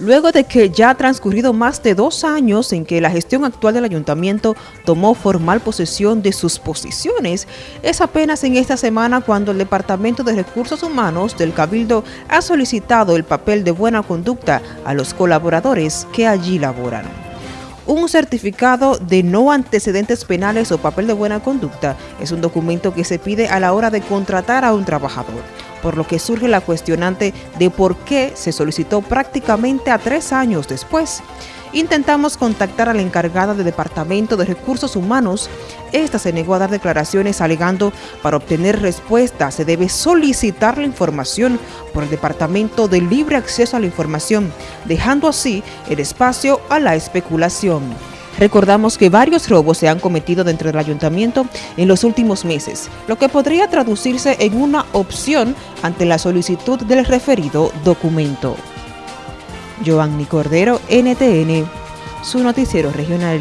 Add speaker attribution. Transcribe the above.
Speaker 1: Luego de que ya ha transcurrido más de dos años en que la gestión actual del ayuntamiento tomó formal posesión de sus posiciones, es apenas en esta semana cuando el Departamento de Recursos Humanos del Cabildo ha solicitado el papel de buena conducta a los colaboradores que allí laboran. Un certificado de no antecedentes penales o papel de buena conducta es un documento que se pide a la hora de contratar a un trabajador por lo que surge la cuestionante de por qué se solicitó prácticamente a tres años después. Intentamos contactar a la encargada del Departamento de Recursos Humanos. Esta se negó a dar declaraciones alegando para obtener respuesta se debe solicitar la información por el Departamento de Libre Acceso a la Información, dejando así el espacio a la especulación. Recordamos que varios robos se han cometido dentro del ayuntamiento en los últimos meses, lo que podría traducirse en una opción ante la solicitud del referido documento. Giovanni Cordero, NTN, su noticiero regional.